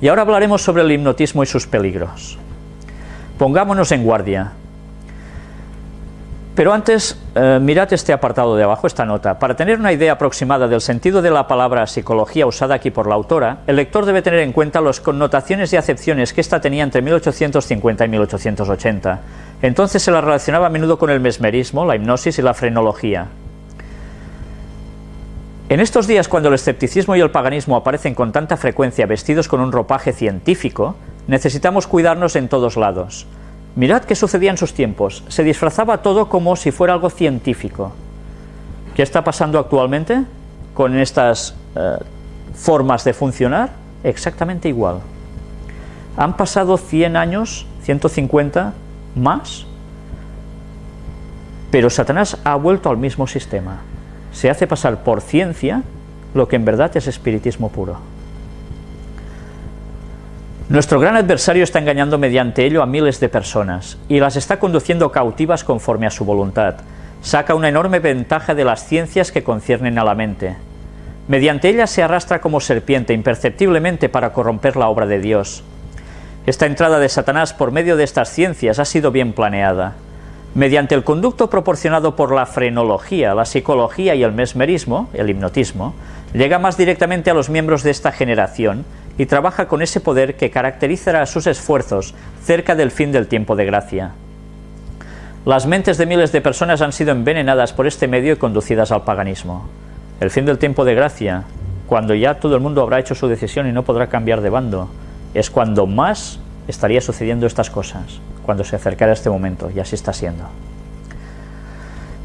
Y ahora hablaremos sobre el hipnotismo y sus peligros. Pongámonos en guardia. Pero antes, eh, mirad este apartado de abajo, esta nota. Para tener una idea aproximada del sentido de la palabra psicología usada aquí por la autora, el lector debe tener en cuenta las connotaciones y acepciones que ésta tenía entre 1850 y 1880. Entonces se la relacionaba a menudo con el mesmerismo, la hipnosis y la frenología. En estos días, cuando el escepticismo y el paganismo aparecen con tanta frecuencia vestidos con un ropaje científico, necesitamos cuidarnos en todos lados. Mirad qué sucedía en sus tiempos. Se disfrazaba todo como si fuera algo científico. ¿Qué está pasando actualmente con estas eh, formas de funcionar? Exactamente igual. Han pasado 100 años, 150 más, pero Satanás ha vuelto al mismo sistema se hace pasar por ciencia lo que en verdad es espiritismo puro. Nuestro gran adversario está engañando mediante ello a miles de personas y las está conduciendo cautivas conforme a su voluntad. Saca una enorme ventaja de las ciencias que conciernen a la mente. Mediante ellas se arrastra como serpiente imperceptiblemente para corromper la obra de Dios. Esta entrada de Satanás por medio de estas ciencias ha sido bien planeada. Mediante el conducto proporcionado por la frenología, la psicología y el mesmerismo, el hipnotismo, llega más directamente a los miembros de esta generación y trabaja con ese poder que caracterizará sus esfuerzos cerca del fin del tiempo de gracia. Las mentes de miles de personas han sido envenenadas por este medio y conducidas al paganismo. El fin del tiempo de gracia, cuando ya todo el mundo habrá hecho su decisión y no podrá cambiar de bando, es cuando más estaría sucediendo estas cosas cuando se acercara este momento, y así está siendo.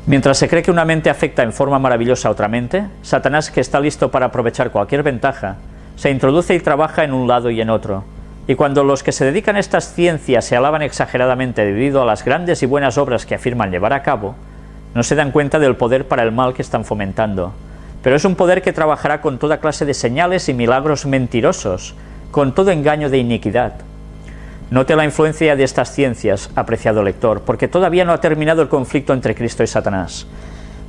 Mientras se cree que una mente afecta en forma maravillosa a otra mente, Satanás, que está listo para aprovechar cualquier ventaja, se introduce y trabaja en un lado y en otro. Y cuando los que se dedican a estas ciencias se alaban exageradamente debido a las grandes y buenas obras que afirman llevar a cabo, no se dan cuenta del poder para el mal que están fomentando. Pero es un poder que trabajará con toda clase de señales y milagros mentirosos, con todo engaño de iniquidad, Note la influencia de estas ciencias, apreciado lector, porque todavía no ha terminado el conflicto entre Cristo y Satanás.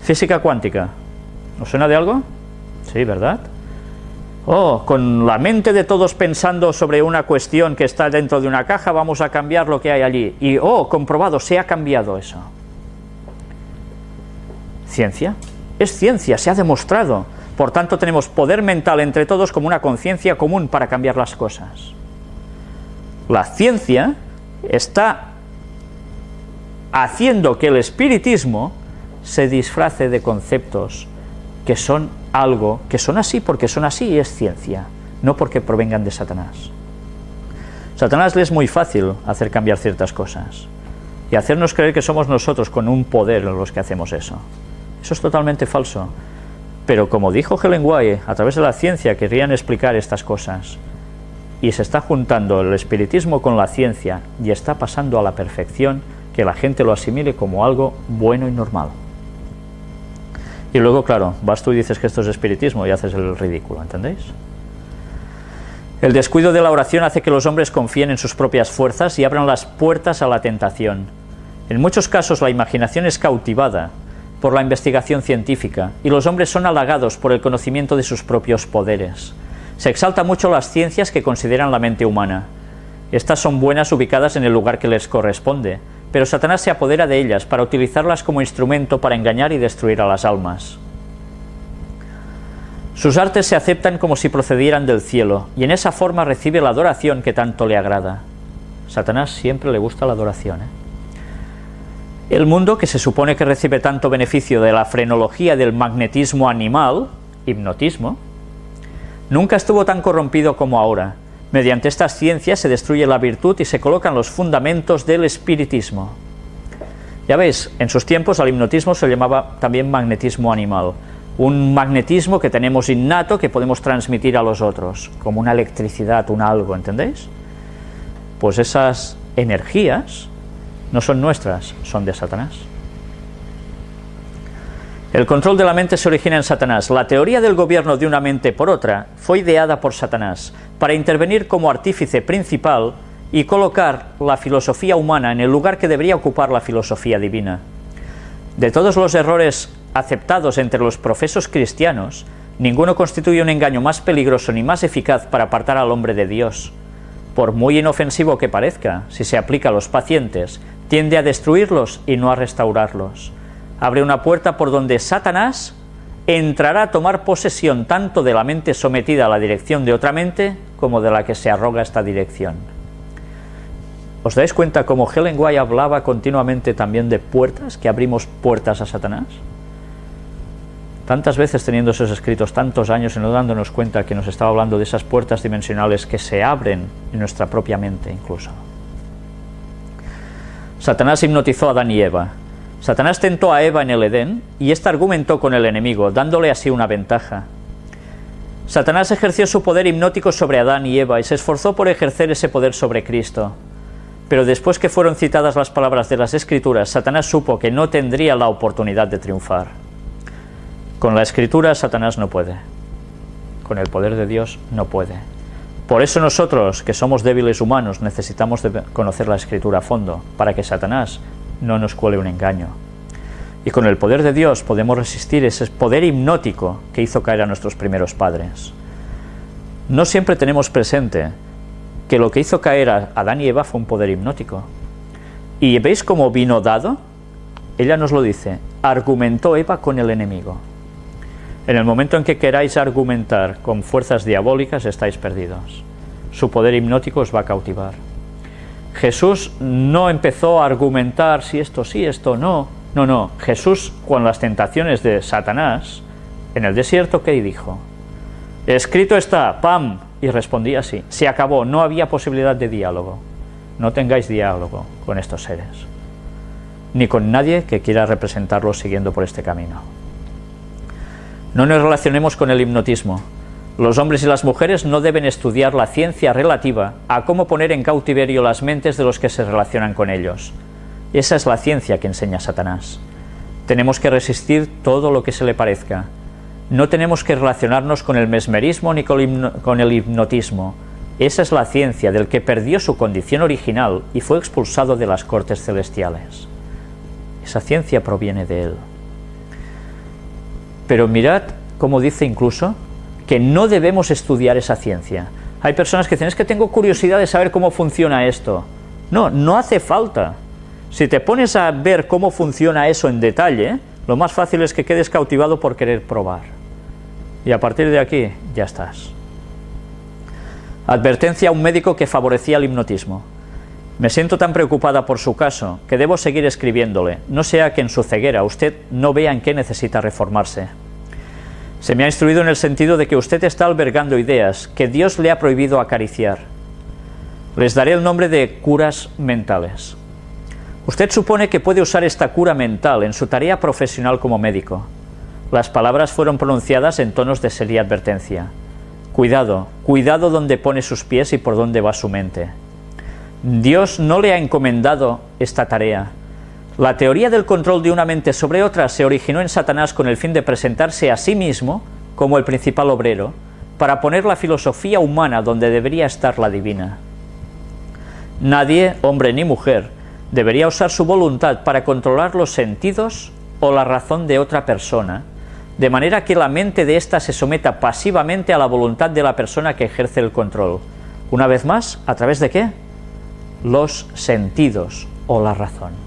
Física cuántica. ¿Os suena de algo? Sí, ¿verdad? Oh, con la mente de todos pensando sobre una cuestión que está dentro de una caja, vamos a cambiar lo que hay allí. Y, oh, comprobado, se ha cambiado eso. ¿Ciencia? Es ciencia, se ha demostrado. Por tanto, tenemos poder mental entre todos como una conciencia común para cambiar las cosas. La ciencia está haciendo que el espiritismo se disfrace de conceptos que son algo, que son así porque son así y es ciencia, no porque provengan de Satanás. Satanás le es muy fácil hacer cambiar ciertas cosas y hacernos creer que somos nosotros con un poder los que hacemos eso. Eso es totalmente falso. Pero como dijo Helen White, a través de la ciencia querían explicar estas cosas y se está juntando el espiritismo con la ciencia y está pasando a la perfección que la gente lo asimile como algo bueno y normal. Y luego, claro, vas tú y dices que esto es espiritismo y haces el ridículo, ¿entendéis? El descuido de la oración hace que los hombres confíen en sus propias fuerzas y abran las puertas a la tentación. En muchos casos la imaginación es cautivada por la investigación científica y los hombres son halagados por el conocimiento de sus propios poderes. Se exalta mucho las ciencias que consideran la mente humana. Estas son buenas ubicadas en el lugar que les corresponde, pero Satanás se apodera de ellas para utilizarlas como instrumento para engañar y destruir a las almas. Sus artes se aceptan como si procedieran del cielo, y en esa forma recibe la adoración que tanto le agrada. Satanás siempre le gusta la adoración. ¿eh? El mundo, que se supone que recibe tanto beneficio de la frenología del magnetismo animal, hipnotismo, Nunca estuvo tan corrompido como ahora. Mediante estas ciencias se destruye la virtud y se colocan los fundamentos del espiritismo. Ya veis, en sus tiempos al hipnotismo se llamaba también magnetismo animal, un magnetismo que tenemos innato que podemos transmitir a los otros, como una electricidad, un algo, ¿entendéis? Pues esas energías no son nuestras, son de Satanás. El control de la mente se origina en Satanás. La teoría del gobierno de una mente por otra fue ideada por Satanás para intervenir como artífice principal y colocar la filosofía humana en el lugar que debería ocupar la filosofía divina. De todos los errores aceptados entre los profesos cristianos, Ninguno constituye un engaño más peligroso ni más eficaz para apartar al hombre de Dios. Por muy inofensivo que parezca, si se aplica a los pacientes, tiende a destruirlos y no a restaurarlos. Abre una puerta por donde Satanás entrará a tomar posesión tanto de la mente sometida a la dirección de otra mente como de la que se arroga esta dirección. ¿Os dais cuenta cómo Helen White hablaba continuamente también de puertas, que abrimos puertas a Satanás? Tantas veces teniendo esos escritos tantos años y no dándonos cuenta que nos estaba hablando de esas puertas dimensionales que se abren en nuestra propia mente incluso. Satanás hipnotizó a Adán y Eva, Satanás tentó a Eva en el Edén y ésta argumentó con el enemigo, dándole así una ventaja. Satanás ejerció su poder hipnótico sobre Adán y Eva y se esforzó por ejercer ese poder sobre Cristo. Pero después que fueron citadas las palabras de las Escrituras, Satanás supo que no tendría la oportunidad de triunfar. Con la Escritura Satanás no puede. Con el poder de Dios no puede. Por eso nosotros, que somos débiles humanos, necesitamos conocer la Escritura a fondo, para que Satanás no nos cuele un engaño. Y con el poder de Dios podemos resistir ese poder hipnótico que hizo caer a nuestros primeros padres. No siempre tenemos presente que lo que hizo caer a Adán y Eva fue un poder hipnótico. ¿Y veis cómo vino dado? Ella nos lo dice, argumentó Eva con el enemigo. En el momento en que queráis argumentar con fuerzas diabólicas estáis perdidos. Su poder hipnótico os va a cautivar. Jesús no empezó a argumentar si esto sí, esto no. No, no. Jesús, con las tentaciones de Satanás, en el desierto, ¿qué dijo? Escrito está, pam, y respondía así. Se acabó, no había posibilidad de diálogo. No tengáis diálogo con estos seres, ni con nadie que quiera representarlos siguiendo por este camino. No nos relacionemos con el hipnotismo, los hombres y las mujeres no deben estudiar la ciencia relativa a cómo poner en cautiverio las mentes de los que se relacionan con ellos. Esa es la ciencia que enseña Satanás. Tenemos que resistir todo lo que se le parezca. No tenemos que relacionarnos con el mesmerismo ni con el hipnotismo. Esa es la ciencia del que perdió su condición original y fue expulsado de las cortes celestiales. Esa ciencia proviene de él. Pero mirad cómo dice incluso que no debemos estudiar esa ciencia. Hay personas que dicen, es que tengo curiosidad de saber cómo funciona esto. No, no hace falta. Si te pones a ver cómo funciona eso en detalle, lo más fácil es que quedes cautivado por querer probar. Y a partir de aquí, ya estás. Advertencia a un médico que favorecía el hipnotismo. Me siento tan preocupada por su caso que debo seguir escribiéndole, no sea que en su ceguera usted no vea en qué necesita reformarse. Se me ha instruido en el sentido de que usted está albergando ideas que Dios le ha prohibido acariciar. Les daré el nombre de curas mentales. Usted supone que puede usar esta cura mental en su tarea profesional como médico. Las palabras fueron pronunciadas en tonos de seria advertencia. Cuidado, cuidado donde pone sus pies y por dónde va su mente. Dios no le ha encomendado esta tarea, la teoría del control de una mente sobre otra se originó en Satanás con el fin de presentarse a sí mismo como el principal obrero, para poner la filosofía humana donde debería estar la divina. Nadie, hombre ni mujer, debería usar su voluntad para controlar los sentidos o la razón de otra persona, de manera que la mente de ésta se someta pasivamente a la voluntad de la persona que ejerce el control. Una vez más, ¿a través de qué? Los sentidos o la razón.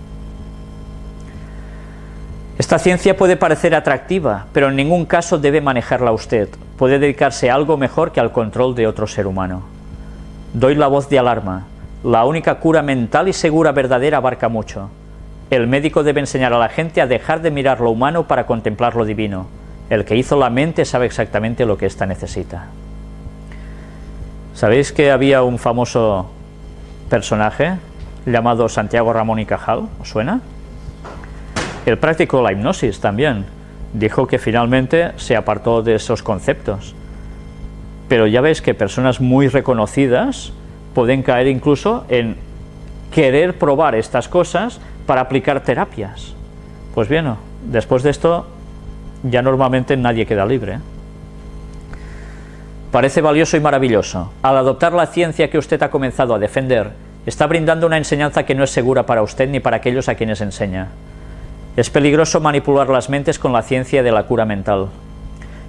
Esta ciencia puede parecer atractiva, pero en ningún caso debe manejarla usted. Puede dedicarse a algo mejor que al control de otro ser humano. Doy la voz de alarma. La única cura mental y segura verdadera abarca mucho. El médico debe enseñar a la gente a dejar de mirar lo humano para contemplar lo divino. El que hizo la mente sabe exactamente lo que ésta necesita. ¿Sabéis que había un famoso personaje llamado Santiago Ramón y Cajal? ¿Os suena? Él practicó la hipnosis también. Dijo que finalmente se apartó de esos conceptos. Pero ya veis que personas muy reconocidas pueden caer incluso en querer probar estas cosas para aplicar terapias. Pues bien, después de esto ya normalmente nadie queda libre. Parece valioso y maravilloso. Al adoptar la ciencia que usted ha comenzado a defender, está brindando una enseñanza que no es segura para usted ni para aquellos a quienes enseña. Es peligroso manipular las mentes con la ciencia de la cura mental.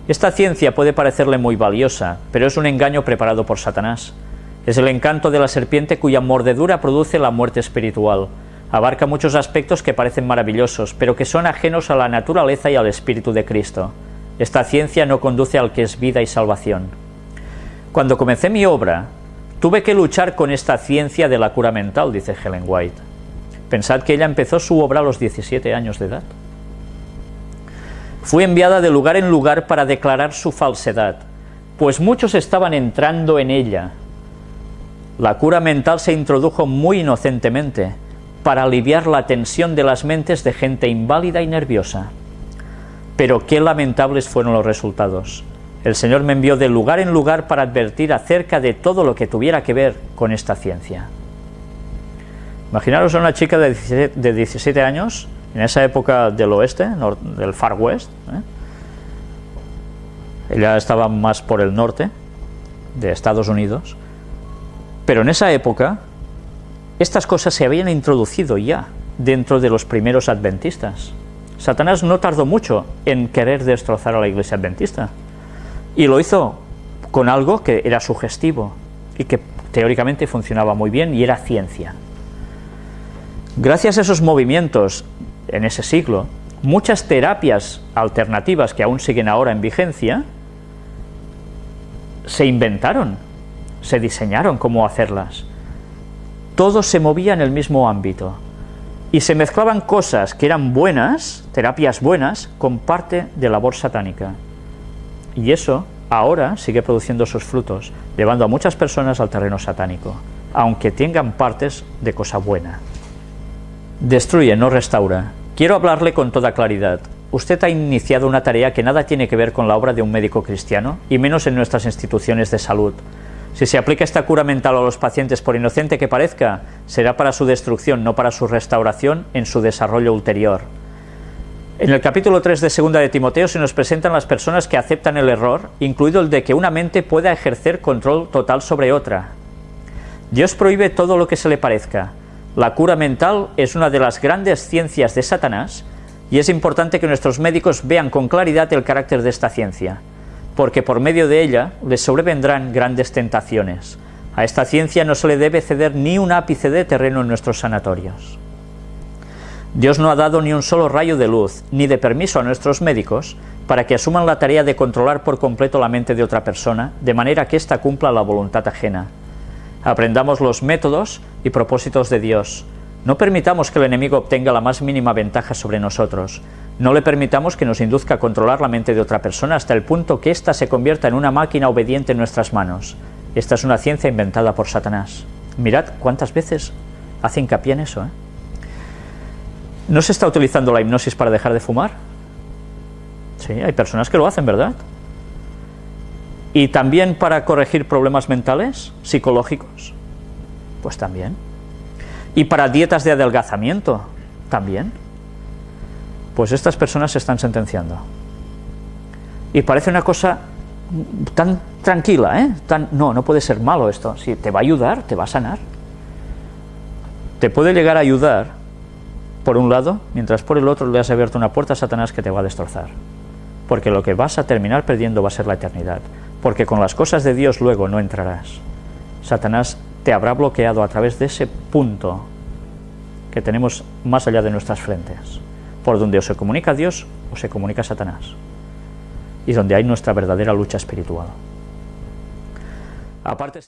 Esta ciencia puede parecerle muy valiosa, pero es un engaño preparado por Satanás. Es el encanto de la serpiente cuya mordedura produce la muerte espiritual. Abarca muchos aspectos que parecen maravillosos, pero que son ajenos a la naturaleza y al Espíritu de Cristo. Esta ciencia no conduce al que es vida y salvación. Cuando comencé mi obra, tuve que luchar con esta ciencia de la cura mental, dice Helen White. Pensad que ella empezó su obra a los 17 años de edad. Fui enviada de lugar en lugar para declarar su falsedad, pues muchos estaban entrando en ella. La cura mental se introdujo muy inocentemente, para aliviar la tensión de las mentes de gente inválida y nerviosa. Pero qué lamentables fueron los resultados. El Señor me envió de lugar en lugar para advertir acerca de todo lo que tuviera que ver con esta ciencia. Imaginaros a una chica de 17, años, en esa época del oeste, del Far West, ¿eh? ella estaba más por el norte de Estados Unidos, pero en esa época estas cosas se habían introducido ya dentro de los primeros adventistas. Satanás no tardó mucho en querer destrozar a la iglesia adventista. Y lo hizo con algo que era sugestivo y que teóricamente funcionaba muy bien y era ciencia. Gracias a esos movimientos en ese siglo, muchas terapias alternativas que aún siguen ahora en vigencia se inventaron, se diseñaron cómo hacerlas todo se movía en el mismo ámbito y se mezclaban cosas que eran buenas, terapias buenas, con parte de labor satánica. Y eso ahora sigue produciendo sus frutos, llevando a muchas personas al terreno satánico, aunque tengan partes de cosa buena. Destruye, no restaura. Quiero hablarle con toda claridad. Usted ha iniciado una tarea que nada tiene que ver con la obra de un médico cristiano, y menos en nuestras instituciones de salud. Si se aplica esta cura mental a los pacientes, por inocente que parezca, será para su destrucción, no para su restauración en su desarrollo ulterior. En el capítulo 3 de 2 de Timoteo se nos presentan las personas que aceptan el error, incluido el de que una mente pueda ejercer control total sobre otra. Dios prohíbe todo lo que se le parezca. La cura mental es una de las grandes ciencias de Satanás y es importante que nuestros médicos vean con claridad el carácter de esta ciencia porque por medio de ella les sobrevendrán grandes tentaciones. A esta ciencia no se le debe ceder ni un ápice de terreno en nuestros sanatorios. Dios no ha dado ni un solo rayo de luz, ni de permiso a nuestros médicos, para que asuman la tarea de controlar por completo la mente de otra persona, de manera que ésta cumpla la voluntad ajena. Aprendamos los métodos y propósitos de Dios. No permitamos que el enemigo obtenga la más mínima ventaja sobre nosotros. No le permitamos que nos induzca a controlar la mente de otra persona hasta el punto que ésta se convierta en una máquina obediente en nuestras manos. Esta es una ciencia inventada por Satanás. Mirad cuántas veces hace hincapié en eso. ¿eh? ¿No se está utilizando la hipnosis para dejar de fumar? Sí, hay personas que lo hacen, ¿verdad? ¿Y también para corregir problemas mentales, psicológicos? Pues también. ¿Y para dietas de adelgazamiento? También pues estas personas se están sentenciando. Y parece una cosa tan tranquila, ¿eh? No, no puede ser malo esto. Si te va a ayudar, te va a sanar. Te puede llegar a ayudar, por un lado, mientras por el otro le has abierto una puerta a Satanás que te va a destrozar. Porque lo que vas a terminar perdiendo va a ser la eternidad. Porque con las cosas de Dios luego no entrarás. Satanás te habrá bloqueado a través de ese punto que tenemos más allá de nuestras frentes por donde o se comunica Dios o se comunica Satanás. Y donde hay nuestra verdadera lucha espiritual. Aparte